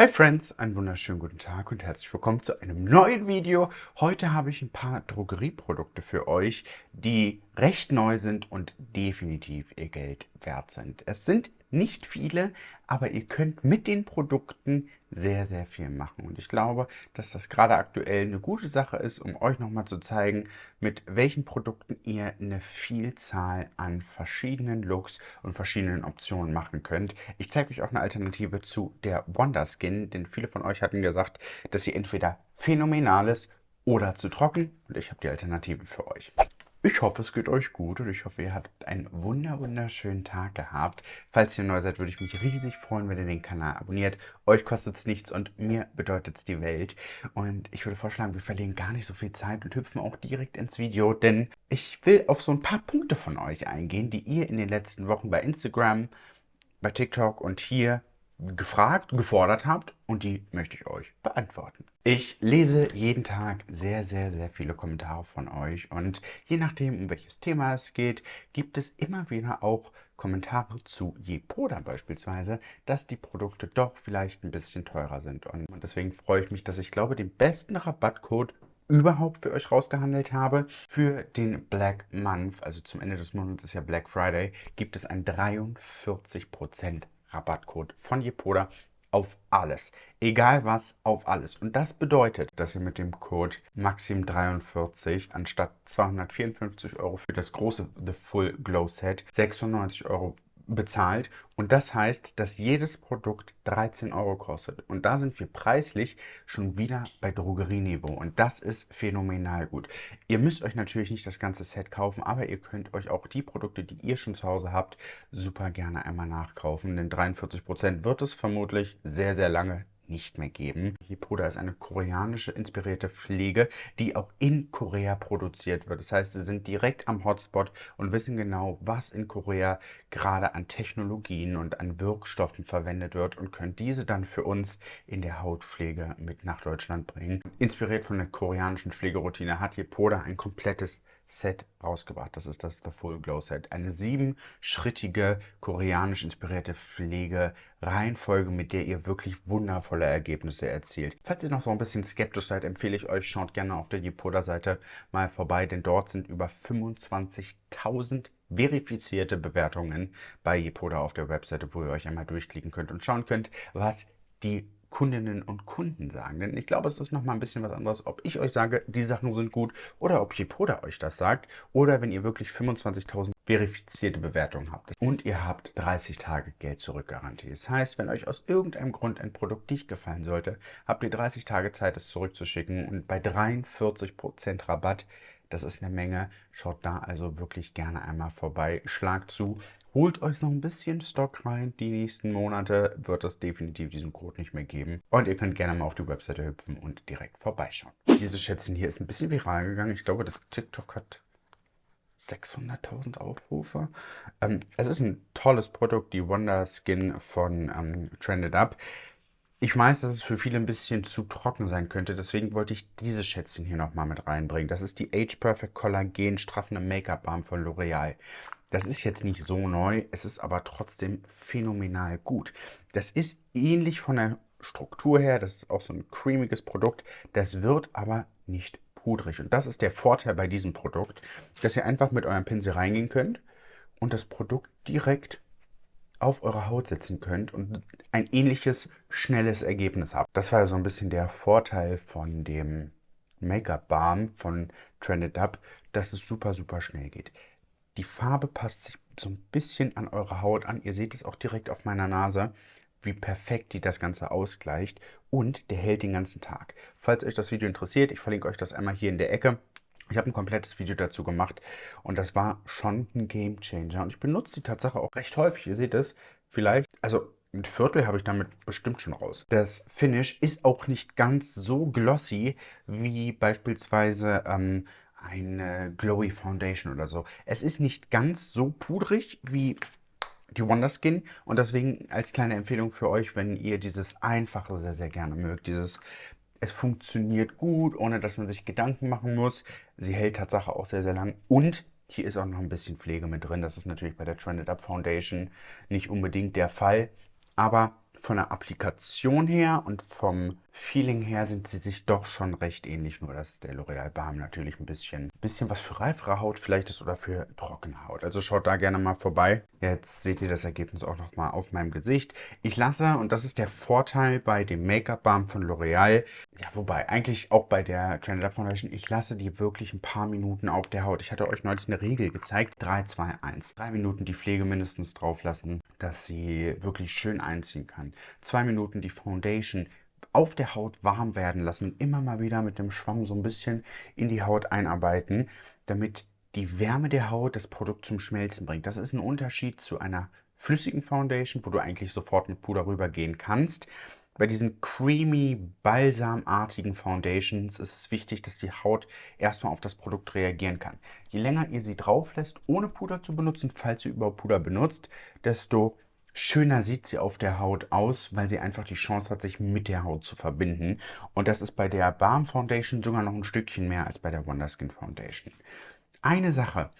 Hi Friends, einen wunderschönen guten Tag und herzlich willkommen zu einem neuen Video. Heute habe ich ein paar Drogerieprodukte für euch, die recht neu sind und definitiv ihr Geld wert sind. Es sind nicht viele, aber ihr könnt mit den Produkten sehr, sehr viel machen. Und ich glaube, dass das gerade aktuell eine gute Sache ist, um euch nochmal zu zeigen, mit welchen Produkten ihr eine Vielzahl an verschiedenen Looks und verschiedenen Optionen machen könnt. Ich zeige euch auch eine Alternative zu der Wonder Skin, denn viele von euch hatten gesagt, dass sie entweder phänomenal ist oder zu trocken und ich habe die Alternative für euch. Ich hoffe, es geht euch gut und ich hoffe, ihr habt einen wunder wunderschönen Tag gehabt. Falls ihr neu seid, würde ich mich riesig freuen, wenn ihr den Kanal abonniert. Euch kostet es nichts und mir bedeutet es die Welt. Und ich würde vorschlagen, wir verlieren gar nicht so viel Zeit und hüpfen auch direkt ins Video, denn ich will auf so ein paar Punkte von euch eingehen, die ihr in den letzten Wochen bei Instagram, bei TikTok und hier gefragt, gefordert habt und die möchte ich euch beantworten. Ich lese jeden Tag sehr, sehr, sehr viele Kommentare von euch und je nachdem, um welches Thema es geht, gibt es immer wieder auch Kommentare zu Jepoda beispielsweise, dass die Produkte doch vielleicht ein bisschen teurer sind und deswegen freue ich mich, dass ich glaube, den besten Rabattcode überhaupt für euch rausgehandelt habe. Für den Black Month, also zum Ende des Monats ist ja Black Friday, gibt es ein 43% Rabattcode von Jepoda auf alles. Egal was, auf alles. Und das bedeutet, dass ihr mit dem Code Maxim43 anstatt 254 Euro für das große The Full Glow Set 96 Euro bezahlt. Und das heißt, dass jedes Produkt 13 Euro kostet. Und da sind wir preislich schon wieder bei Drogerieniveau. Und das ist phänomenal gut. Ihr müsst euch natürlich nicht das ganze Set kaufen, aber ihr könnt euch auch die Produkte, die ihr schon zu Hause habt, super gerne einmal nachkaufen, denn 43% wird es vermutlich sehr, sehr lange nicht mehr geben. Hipoda ist eine koreanische inspirierte Pflege, die auch in Korea produziert wird. Das heißt, sie sind direkt am Hotspot und wissen genau, was in Korea gerade an Technologien und an Wirkstoffen verwendet wird und können diese dann für uns in der Hautpflege mit nach Deutschland bringen. Inspiriert von der koreanischen Pflegeroutine hat Hipoda ein komplettes Set rausgebracht. Das ist das The Full Glow Set. Eine siebenschrittige, koreanisch inspirierte Pflegereihenfolge, mit der ihr wirklich wundervolle Ergebnisse erzielt. Falls ihr noch so ein bisschen skeptisch seid, empfehle ich euch, schaut gerne auf der Jepoda-Seite mal vorbei, denn dort sind über 25.000 verifizierte Bewertungen bei Jepoda auf der Webseite, wo ihr euch einmal durchklicken könnt und schauen könnt, was die Kundinnen und Kunden sagen. Denn ich glaube, es ist nochmal ein bisschen was anderes, ob ich euch sage, die Sachen sind gut oder ob Jepoda euch das sagt oder wenn ihr wirklich 25.000 verifizierte Bewertungen habt. Und ihr habt 30 Tage Geld zurück Garantie. Das heißt, wenn euch aus irgendeinem Grund ein Produkt nicht gefallen sollte, habt ihr 30 Tage Zeit, es zurückzuschicken und bei 43% Rabatt das ist eine Menge. Schaut da also wirklich gerne einmal vorbei. Schlagt zu. Holt euch noch ein bisschen Stock rein. Die nächsten Monate wird es definitiv diesen Code nicht mehr geben. Und ihr könnt gerne mal auf die Webseite hüpfen und direkt vorbeischauen. Dieses Schätzchen hier ist ein bisschen viral gegangen. Ich glaube, das TikTok hat 600.000 Aufrufe. Ähm, es ist ein tolles Produkt, die Wonder Skin von ähm, Trended Up. Ich weiß, dass es für viele ein bisschen zu trocken sein könnte, deswegen wollte ich dieses Schätzchen hier nochmal mit reinbringen. Das ist die Age Perfect Collagen straffende Make-up Balm von L'Oreal. Das ist jetzt nicht so neu, es ist aber trotzdem phänomenal gut. Das ist ähnlich von der Struktur her, das ist auch so ein cremiges Produkt, das wird aber nicht pudrig. Und das ist der Vorteil bei diesem Produkt, dass ihr einfach mit eurem Pinsel reingehen könnt und das Produkt direkt auf eurer Haut setzen könnt und ein ähnliches schnelles Ergebnis habt. Das war so ein bisschen der Vorteil von dem Make-up Balm von Trended Up, dass es super, super schnell geht. Die Farbe passt sich so ein bisschen an eure Haut an. Ihr seht es auch direkt auf meiner Nase, wie perfekt die das Ganze ausgleicht. Und der hält den ganzen Tag. Falls euch das Video interessiert, ich verlinke euch das einmal hier in der Ecke. Ich habe ein komplettes Video dazu gemacht und das war schon ein Game Changer. Und ich benutze die Tatsache auch recht häufig. Ihr seht es vielleicht, also ein Viertel habe ich damit bestimmt schon raus. Das Finish ist auch nicht ganz so glossy wie beispielsweise ähm, eine Glowy Foundation oder so. Es ist nicht ganz so pudrig wie die Wonder Skin und deswegen als kleine Empfehlung für euch, wenn ihr dieses Einfache sehr, sehr gerne mögt, dieses es funktioniert gut, ohne dass man sich Gedanken machen muss. Sie hält Tatsache auch sehr, sehr lang. Und hier ist auch noch ein bisschen Pflege mit drin. Das ist natürlich bei der Trended Up Foundation nicht unbedingt der Fall. Aber von der Applikation her und vom Feeling her sind sie sich doch schon recht ähnlich, nur dass der L'Oreal Balm natürlich ein bisschen, bisschen was für reifere Haut vielleicht ist oder für trockene Haut. Also schaut da gerne mal vorbei. Jetzt seht ihr das Ergebnis auch nochmal auf meinem Gesicht. Ich lasse, und das ist der Vorteil bei dem Make-up Balm von L'Oreal, ja wobei eigentlich auch bei der Trended Up Foundation, ich lasse die wirklich ein paar Minuten auf der Haut. Ich hatte euch neulich eine Regel gezeigt, 3, 2, 1. Drei Minuten die Pflege mindestens drauf lassen, dass sie wirklich schön einziehen kann. Zwei Minuten die Foundation auf der Haut warm werden lassen und immer mal wieder mit dem Schwamm so ein bisschen in die Haut einarbeiten, damit die Wärme der Haut das Produkt zum Schmelzen bringt. Das ist ein Unterschied zu einer flüssigen Foundation, wo du eigentlich sofort mit Puder rübergehen kannst. Bei diesen creamy, balsamartigen Foundations ist es wichtig, dass die Haut erstmal auf das Produkt reagieren kann. Je länger ihr sie drauf lässt, ohne Puder zu benutzen, falls ihr überhaupt Puder benutzt, desto schöner sieht sie auf der Haut aus, weil sie einfach die Chance hat, sich mit der Haut zu verbinden. Und das ist bei der Balm Foundation sogar noch ein Stückchen mehr als bei der Wonderskin Foundation. Eine Sache,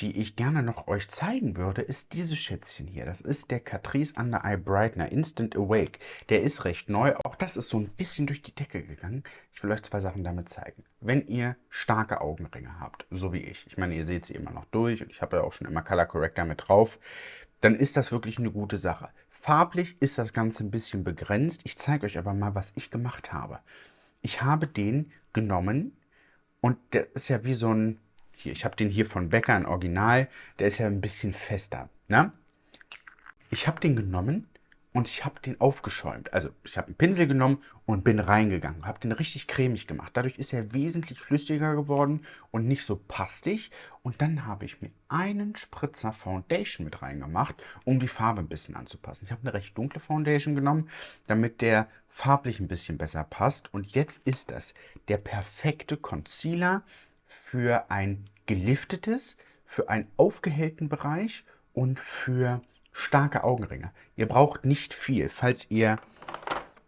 die ich gerne noch euch zeigen würde, ist dieses Schätzchen hier. Das ist der Catrice Under Eye Brightener Instant Awake. Der ist recht neu. Auch das ist so ein bisschen durch die Decke gegangen. Ich will euch zwei Sachen damit zeigen. Wenn ihr starke Augenringe habt, so wie ich, ich meine, ihr seht sie immer noch durch und ich habe ja auch schon immer Color Corrector mit drauf, dann ist das wirklich eine gute Sache. Farblich ist das Ganze ein bisschen begrenzt. Ich zeige euch aber mal, was ich gemacht habe. Ich habe den genommen und der ist ja wie so ein, hier, ich habe den hier von Becker, ein Original, der ist ja ein bisschen fester. Ne? Ich habe den genommen und ich habe den aufgeschäumt. Also ich habe einen Pinsel genommen und bin reingegangen, habe den richtig cremig gemacht. Dadurch ist er wesentlich flüssiger geworden und nicht so pastig. Und dann habe ich mir einen Spritzer Foundation mit reingemacht, um die Farbe ein bisschen anzupassen. Ich habe eine recht dunkle Foundation genommen, damit der farblich ein bisschen besser passt. Und jetzt ist das der perfekte Concealer für ein geliftetes, für einen aufgehellten Bereich und für starke Augenringe. Ihr braucht nicht viel, falls ihr,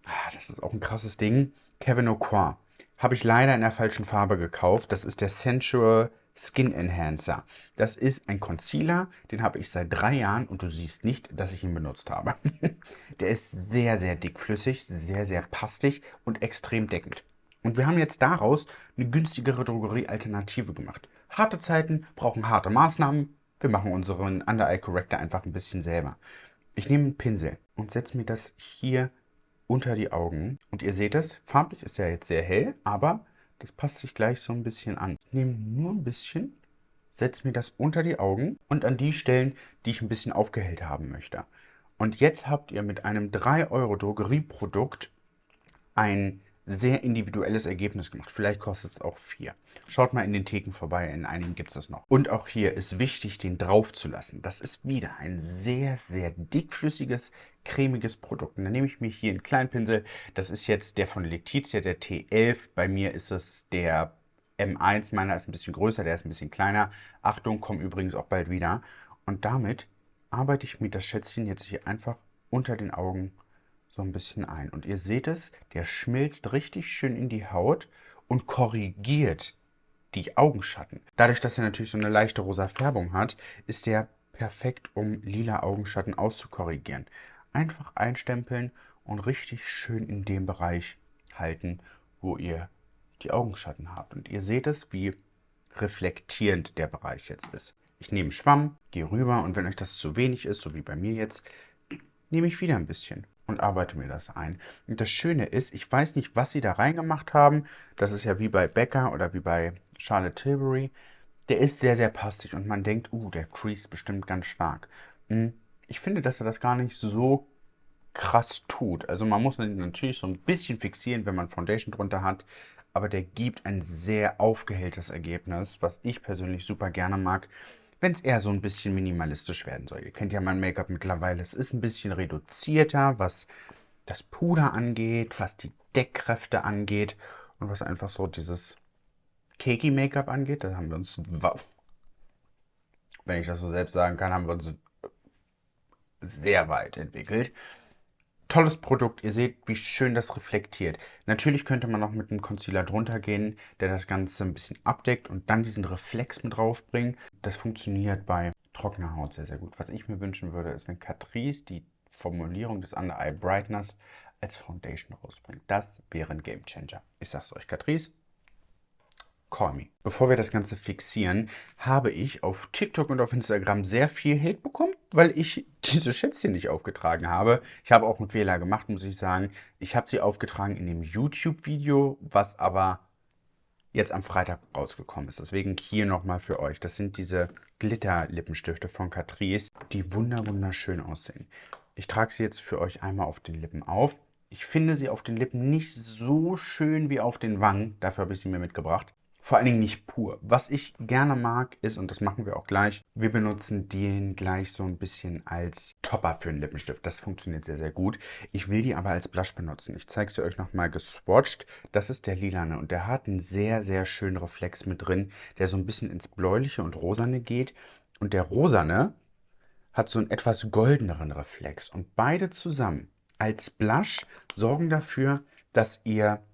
ah, das ist auch ein krasses Ding, Kevin O'Quar. Habe ich leider in der falschen Farbe gekauft. Das ist der Sensual Skin Enhancer. Das ist ein Concealer, den habe ich seit drei Jahren und du siehst nicht, dass ich ihn benutzt habe. der ist sehr, sehr dickflüssig, sehr, sehr pastig und extrem deckend. Und wir haben jetzt daraus eine günstigere Drogerie-Alternative gemacht. Harte Zeiten brauchen harte Maßnahmen, wir machen unseren Under-Eye Corrector einfach ein bisschen selber. Ich nehme einen Pinsel und setze mir das hier unter die Augen. Und ihr seht es, farblich ist ja jetzt sehr hell, aber das passt sich gleich so ein bisschen an. Ich nehme nur ein bisschen, setze mir das unter die Augen und an die Stellen, die ich ein bisschen aufgehellt haben möchte. Und jetzt habt ihr mit einem 3 Euro Drogerieprodukt ein sehr individuelles Ergebnis gemacht. Vielleicht kostet es auch 4. Schaut mal in den Theken vorbei, in einigen gibt es das noch. Und auch hier ist wichtig, den drauf zu lassen. Das ist wieder ein sehr, sehr dickflüssiges, cremiges Produkt. Und dann nehme ich mir hier einen kleinen Pinsel. Das ist jetzt der von Letizia, der T11. Bei mir ist es der M1. Meiner ist ein bisschen größer, der ist ein bisschen kleiner. Achtung, kommen übrigens auch bald wieder. Und damit arbeite ich mir das Schätzchen jetzt hier einfach unter den Augen so ein bisschen ein. Und ihr seht es, der schmilzt richtig schön in die Haut und korrigiert die Augenschatten. Dadurch, dass er natürlich so eine leichte rosa Färbung hat, ist der perfekt, um lila Augenschatten auszukorrigieren. Einfach einstempeln und richtig schön in dem Bereich halten, wo ihr die Augenschatten habt. Und ihr seht es, wie reflektierend der Bereich jetzt ist. Ich nehme Schwamm, gehe rüber und wenn euch das zu wenig ist, so wie bei mir jetzt, nehme ich wieder ein bisschen und arbeite mir das ein. Und das Schöne ist, ich weiß nicht, was sie da reingemacht haben. Das ist ja wie bei Becker oder wie bei Charlotte Tilbury. Der ist sehr, sehr passig und man denkt, uh, der Crease bestimmt ganz stark. Hm, ich finde, dass er das gar nicht so krass tut. Also man muss ihn natürlich so ein bisschen fixieren, wenn man Foundation drunter hat. Aber der gibt ein sehr aufgehelltes Ergebnis, was ich persönlich super gerne mag wenn es eher so ein bisschen minimalistisch werden soll. Ihr kennt ja mein Make-up mittlerweile. Es ist ein bisschen reduzierter, was das Puder angeht, was die Deckkräfte angeht und was einfach so dieses Cakey-Make-up angeht. Da haben wir uns, wenn ich das so selbst sagen kann, haben wir uns sehr weit entwickelt. Tolles Produkt, ihr seht, wie schön das reflektiert. Natürlich könnte man noch mit einem Concealer drunter gehen, der das Ganze ein bisschen abdeckt und dann diesen Reflex mit draufbringen. Das funktioniert bei trockener Haut sehr, sehr gut. Was ich mir wünschen würde, ist, wenn Catrice die Formulierung des Under Eye Brightness als Foundation rausbringt. Das wäre ein Game Changer. Ich sag's euch, Catrice, call me. Bevor wir das Ganze fixieren, habe ich auf TikTok und auf Instagram sehr viel Hate bekommen, weil ich diese Schätzchen nicht aufgetragen habe. Ich habe auch einen Fehler gemacht, muss ich sagen. Ich habe sie aufgetragen in dem YouTube-Video, was aber jetzt am Freitag rausgekommen ist. Deswegen hier nochmal für euch. Das sind diese Glitter-Lippenstifte von Catrice, die wunderschön aussehen. Ich trage sie jetzt für euch einmal auf den Lippen auf. Ich finde sie auf den Lippen nicht so schön wie auf den Wangen. Dafür habe ich sie mir mitgebracht. Vor allen Dingen nicht pur. Was ich gerne mag ist, und das machen wir auch gleich, wir benutzen den gleich so ein bisschen als Topper für einen Lippenstift. Das funktioniert sehr, sehr gut. Ich will die aber als Blush benutzen. Ich zeige sie euch nochmal geswatcht. Das ist der lilane und der hat einen sehr, sehr schönen Reflex mit drin, der so ein bisschen ins bläuliche und rosane geht. Und der rosane hat so einen etwas goldeneren Reflex. Und beide zusammen als Blush sorgen dafür, dass ihr,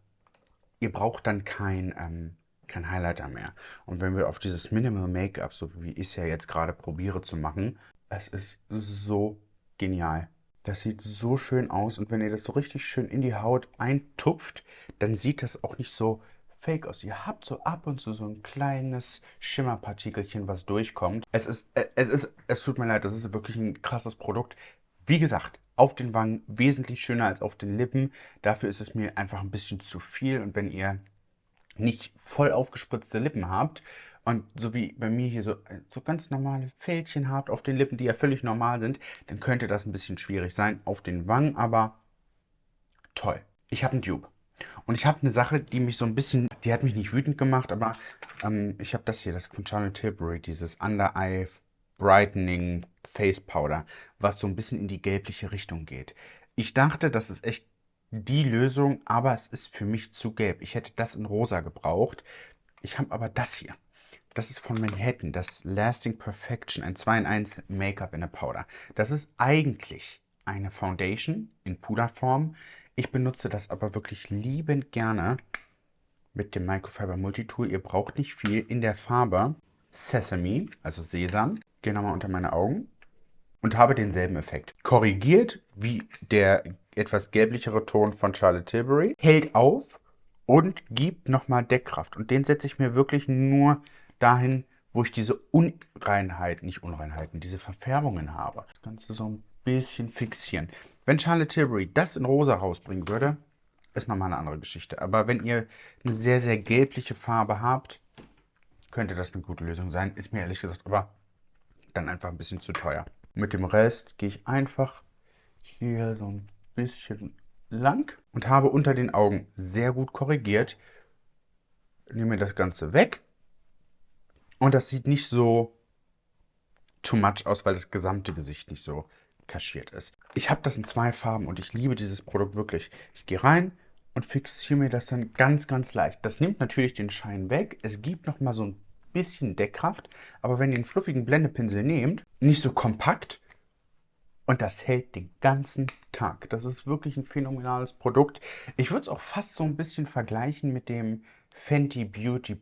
ihr braucht dann kein, ähm, kein Highlighter mehr. Und wenn wir auf dieses Minimal Make-up, so wie ich es ja jetzt gerade probiere zu machen, es ist so genial. Das sieht so schön aus und wenn ihr das so richtig schön in die Haut eintupft, dann sieht das auch nicht so fake aus. Ihr habt so ab und zu so ein kleines Schimmerpartikelchen, was durchkommt. Es ist, es ist, es tut mir leid, das ist wirklich ein krasses Produkt. Wie gesagt, auf den Wangen wesentlich schöner als auf den Lippen. Dafür ist es mir einfach ein bisschen zu viel. Und wenn ihr nicht voll aufgespritzte Lippen habt und so wie bei mir hier so, so ganz normale Fältchen habt auf den Lippen, die ja völlig normal sind, dann könnte das ein bisschen schwierig sein. Auf den Wangen aber toll. Ich habe einen Dupe. Und ich habe eine Sache, die mich so ein bisschen, die hat mich nicht wütend gemacht, aber ähm, ich habe das hier, das von Charlotte Tilbury, dieses Under Eye Brightening Face Powder, was so ein bisschen in die gelbliche Richtung geht. Ich dachte, das ist echt die Lösung, aber es ist für mich zu gelb. Ich hätte das in rosa gebraucht. Ich habe aber das hier. Das ist von Manhattan, das Lasting Perfection, ein 2 in 1 Make-up in a Powder. Das ist eigentlich eine Foundation in Puderform. Ich benutze das aber wirklich liebend gerne mit dem Microfiber Multitool. Ihr braucht nicht viel in der Farbe Sesame, also Sesam. Gehe nochmal unter meine Augen und habe denselben Effekt. Korrigiert wie der etwas gelblichere Ton von Charlotte Tilbury, hält auf und gibt nochmal Deckkraft. Und den setze ich mir wirklich nur dahin, wo ich diese Unreinheiten, nicht Unreinheiten, diese Verfärbungen habe. Das Ganze so ein bisschen fixieren. Wenn Charlotte Tilbury das in rosa rausbringen würde, ist nochmal eine andere Geschichte. Aber wenn ihr eine sehr, sehr gelbliche Farbe habt, könnte das eine gute Lösung sein. Ist mir ehrlich gesagt aber dann einfach ein bisschen zu teuer. Mit dem Rest gehe ich einfach hier so ein bisschen lang und habe unter den Augen sehr gut korrigiert. Nehme das Ganze weg und das sieht nicht so too much aus, weil das gesamte Gesicht nicht so kaschiert ist. Ich habe das in zwei Farben und ich liebe dieses Produkt wirklich. Ich gehe rein und fixiere mir das dann ganz, ganz leicht. Das nimmt natürlich den Schein weg. Es gibt noch mal so ein bisschen Deckkraft, aber wenn ihr den fluffigen Blendepinsel nehmt, nicht so kompakt und das hält den ganzen Tag. Das ist wirklich ein phänomenales Produkt. Ich würde es auch fast so ein bisschen vergleichen mit dem Fenty Beauty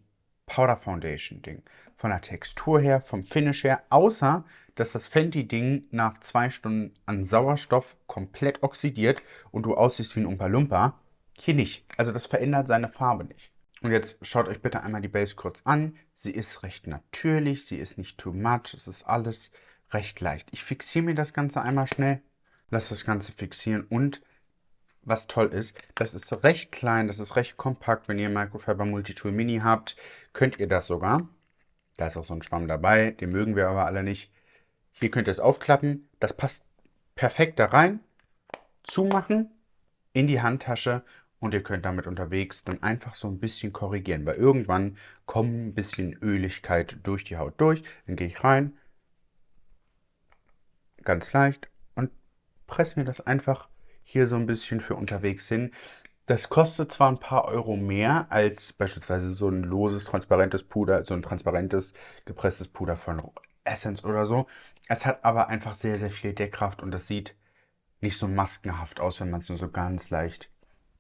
Powder Foundation Ding. Von der Textur her, vom Finish her, außer dass das Fenty Ding nach zwei Stunden an Sauerstoff komplett oxidiert und du aussiehst wie ein Umpa Lumpa. Hier nicht. Also das verändert seine Farbe nicht. Und jetzt schaut euch bitte einmal die Base kurz an. Sie ist recht natürlich, sie ist nicht too much, es ist alles recht leicht. Ich fixiere mir das Ganze einmal schnell, lasse das Ganze fixieren und was toll ist, das ist recht klein, das ist recht kompakt. Wenn ihr Microfiber Multitool Mini habt, könnt ihr das sogar. Da ist auch so ein Schwamm dabei, den mögen wir aber alle nicht. Hier könnt ihr es aufklappen, das passt perfekt da rein. Zumachen, in die Handtasche und ihr könnt damit unterwegs dann einfach so ein bisschen korrigieren, weil irgendwann kommt ein bisschen Öligkeit durch die Haut durch. Dann gehe ich rein, ganz leicht und presse mir das einfach hier so ein bisschen für unterwegs hin. Das kostet zwar ein paar Euro mehr als beispielsweise so ein loses, transparentes Puder, so ein transparentes, gepresstes Puder von Essence oder so. Es hat aber einfach sehr, sehr viel Deckkraft und das sieht nicht so maskenhaft aus, wenn man es nur so ganz leicht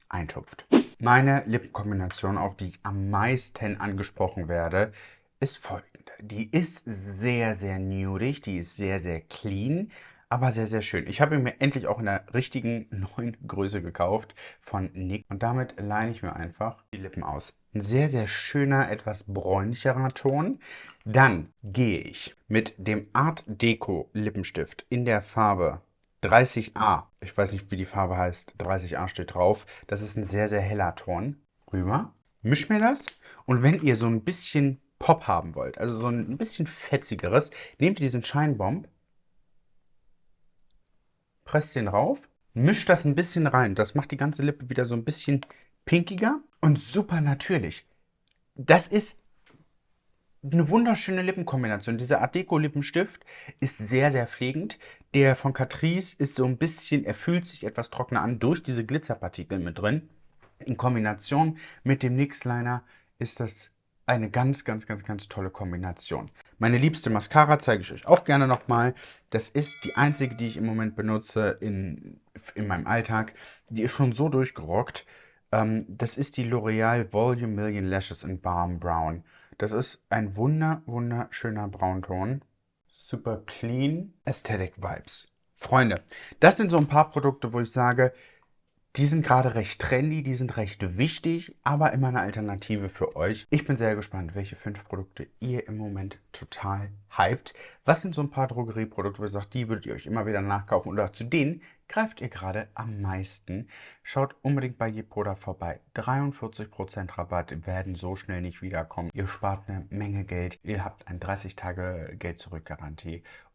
eintupft. Meine Lippenkombination, auf die ich am meisten angesprochen werde, ist folgende. Die ist sehr, sehr nudig, die ist sehr, sehr clean, aber sehr, sehr schön. Ich habe ihn mir endlich auch in der richtigen neuen Größe gekauft von Nick. Und damit leine ich mir einfach die Lippen aus. Ein sehr, sehr schöner, etwas bräunlicherer Ton. Dann gehe ich mit dem Art Deco Lippenstift in der Farbe 30A. Ich weiß nicht, wie die Farbe heißt. 30A steht drauf. Das ist ein sehr, sehr heller Ton. Rüber. Misch mir das. Und wenn ihr so ein bisschen Pop haben wollt, also so ein bisschen fetzigeres, nehmt ihr diesen Shine Bomb, presst den rauf, mischt das ein bisschen rein. Das macht die ganze Lippe wieder so ein bisschen pinkiger und super natürlich. Das ist eine wunderschöne Lippenkombination. Dieser Art Deco Lippenstift ist sehr, sehr pflegend. Der von Catrice ist so ein bisschen, er fühlt sich etwas trockener an durch diese Glitzerpartikel mit drin. In Kombination mit dem NYX Liner ist das eine ganz, ganz, ganz, ganz tolle Kombination. Meine liebste Mascara zeige ich euch auch gerne nochmal. Das ist die einzige, die ich im Moment benutze in, in meinem Alltag. Die ist schon so durchgerockt. Ähm, das ist die L'Oreal Volume Million Lashes in Balm Brown. Das ist ein wunder, wunderschöner Braunton. Super clean. Aesthetic Vibes. Freunde, das sind so ein paar Produkte, wo ich sage, die sind gerade recht trendy, die sind recht wichtig, aber immer eine Alternative für euch. Ich bin sehr gespannt, welche fünf Produkte ihr im Moment total hypt. Was sind so ein paar Drogerieprodukte, wo ihr sagt, die würdet ihr euch immer wieder nachkaufen oder zu denen greift ihr gerade am meisten? Schaut unbedingt bei Jepoda vorbei. 43% Rabatt werden so schnell nicht wiederkommen. Ihr spart eine Menge Geld. Ihr habt ein 30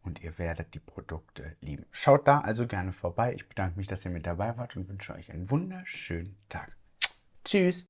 Und ihr werdet die Produkte lieben. Schaut da also gerne vorbei. Ich bedanke mich, dass ihr mit dabei wart und wünsche euch einen wunderschönen Tag. Tschüss!